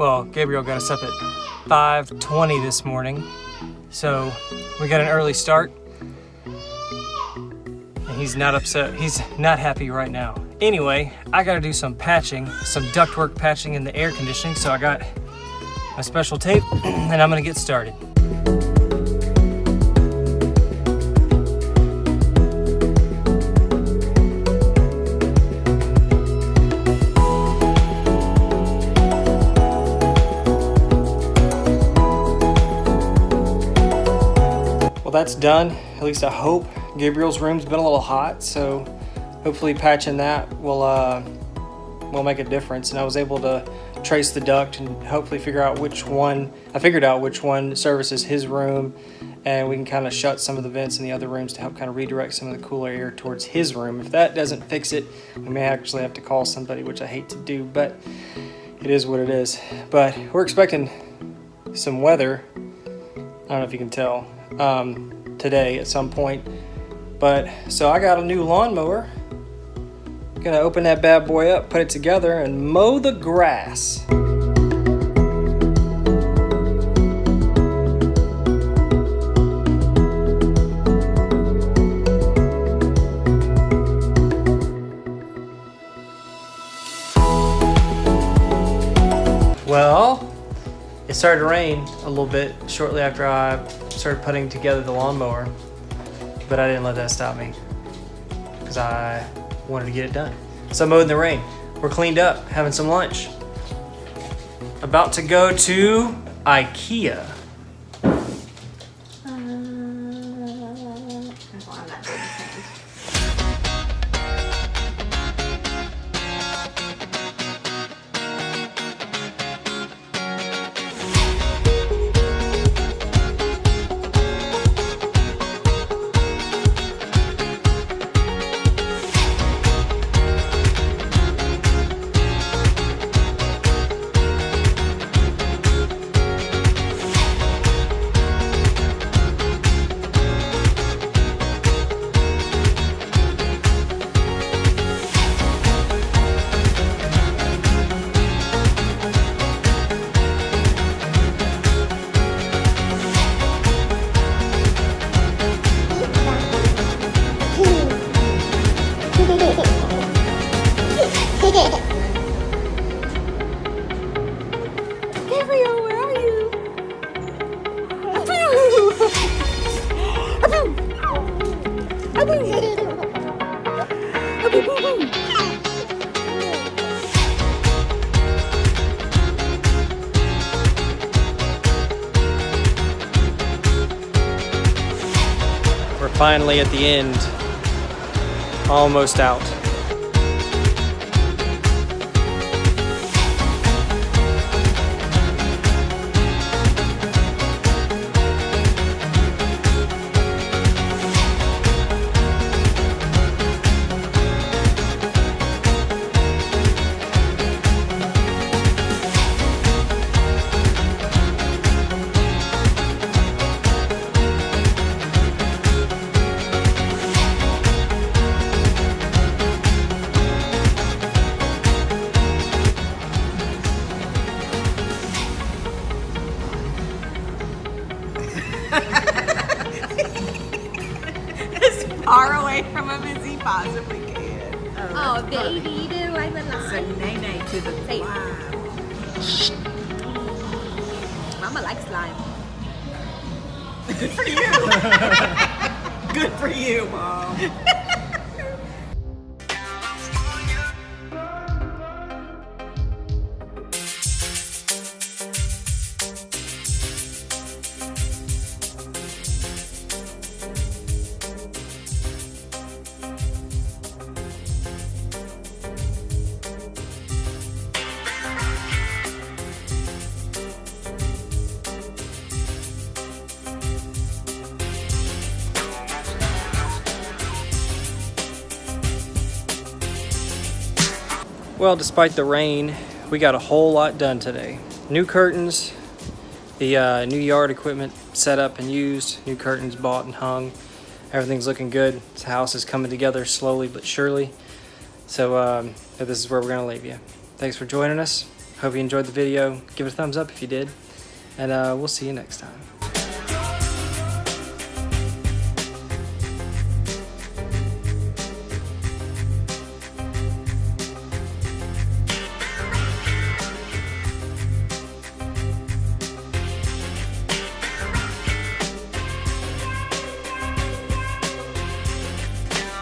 Gabriel got us up at 5.20 this morning. So we got an early start. And he's not upset. He's not happy right now. Anyway, I gotta do some patching, some ductwork patching in the air conditioning. So I got my special tape and I'm gonna get started. Well, that's done. At least I hope. Gabriel's room's been a little hot, so hopefully patching that will uh, will make a difference. And I was able to trace the duct and hopefully figure out which one. I figured out which one services his room, and we can kind of shut some of the vents in the other rooms to help kind of redirect some of the cooler air towards his room. If that doesn't fix it, we may actually have to call somebody, which I hate to do, but it is what it is. But we're expecting some weather. I don't know if you can tell um, today at some point. But so I got a new lawnmower. Gonna open that bad boy up, put it together, and mow the grass. Well, it started to rain a little bit shortly after I started putting together the lawnmower, but I didn't let that stop me because I wanted to get it done. So I mowed in the rain. We're cleaned up, having some lunch. About to go to IKEA. Gabriel, where are you? We're finally at the end. Almost out. Away from him as he possibly can. Oh, oh baby, do I Say belong? nay nay to the Say- slime. Mama likes slime. Good for you. Good for you, mom. Well, despite the rain, we got a whole lot done today. New curtains, the uh, new yard equipment set up and used, new curtains bought and hung. Everything's looking good. This house is coming together slowly but surely. So um, this is where we're to leave you. Thanks for joining us. Hope you enjoyed the video. Give it a thumbs up if you did. And uh, we'll see you next time.